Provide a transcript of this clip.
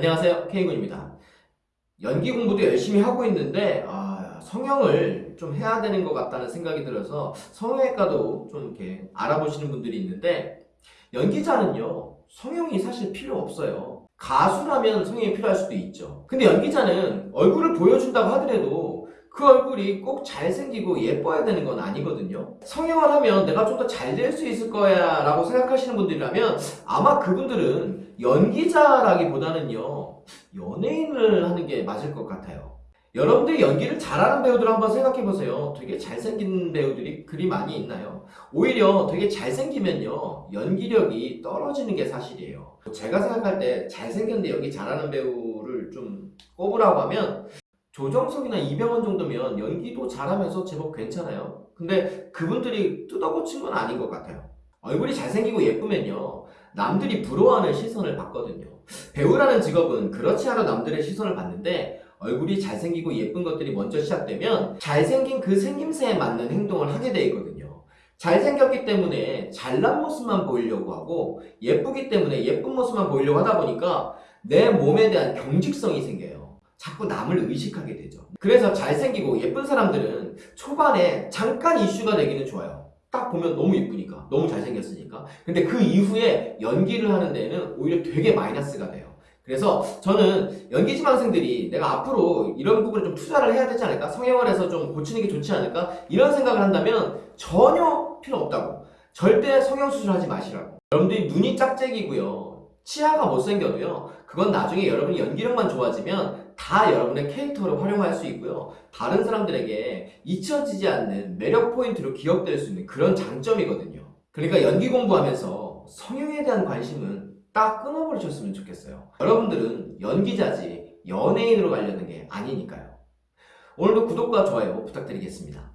안녕하세요. K군입니다. 연기 공부도 열심히 하고 있는데 아, 성형을 좀 해야 되는 것 같다는 생각이 들어서 성형외과도 좀 이렇게 알아보시는 분들이 있는데 연기자는요 성형이 사실 필요 없어요. 가수라면 성형이 필요할 수도 있죠. 근데 연기자는 얼굴을 보여준다고 하더라도 그 얼굴이 꼭 잘생기고 예뻐야 되는 건 아니거든요. 성형을 하면 내가 좀 더 잘 될 수 있을 거야 라고 생각하시는 분들이라면 아마 그분들은 연기자라기보다는요 연예인을 하는 게 맞을 것 같아요. 여러분들이 연기를 잘하는 배우들 한번 생각해보세요. 되게 잘생긴 배우들이 그리 많이 있나요? 오히려 되게 잘생기면요 연기력이 떨어지는 게 사실이에요. 제가 생각할 때 잘생겼는데 연기 잘하는 배우를 좀 꼽으라고 하면 조정석이나 이병헌 정도면 연기도 잘하면서 제법 괜찮아요. 근데 그분들이 뜯어고친 건 아닌 것 같아요. 얼굴이 잘생기고 예쁘면요. 남들이 부러워하는 시선을 받거든요. 배우라는 직업은 그렇지 않아 남들의 시선을 받는데 얼굴이 잘생기고 예쁜 것들이 먼저 시작되면 잘생긴 그 생김새에 맞는 행동을 하게 돼 있거든요. 잘생겼기 때문에 잘난 모습만 보이려고 하고 예쁘기 때문에 예쁜 모습만 보이려고 하다 보니까 내 몸에 대한 경직성이 생겨요 자꾸 남을 의식하게 되죠. 그래서 잘생기고 예쁜 사람들은 초반에 잠깐 이슈가 되기는 좋아요. 딱 보면 너무 예쁘니까 너무 잘생겼으니까. 근데 그 이후에 연기를 하는 데는 오히려 되게 마이너스가 돼요. 그래서 저는 연기 지망생들이 내가 앞으로 이런 부분에 좀 투자를 해야 되지 않을까? 성형을 해서 좀 고치는 게 좋지 않을까? 이런 생각을 한다면 전혀 필요 없다고. 절대 성형수술 하지 마시라고. 여러분들이 눈이 짝짝이고요 치아가 못생겨도요 그건 나중에 여러분이 연기력만 좋아지면 다 여러분의 캐릭터를 활용할 수 있고요. 다른 사람들에게 잊혀지지 않는 매력 포인트로 기억될 수 있는 그런 장점이거든요. 그러니까 연기 공부하면서 성형에 대한 관심은 딱 끊어버리셨으면 좋겠어요. 여러분들은 연기자지 연예인으로 가려는 게 아니니까요. 오늘도 구독과 좋아요 부탁드리겠습니다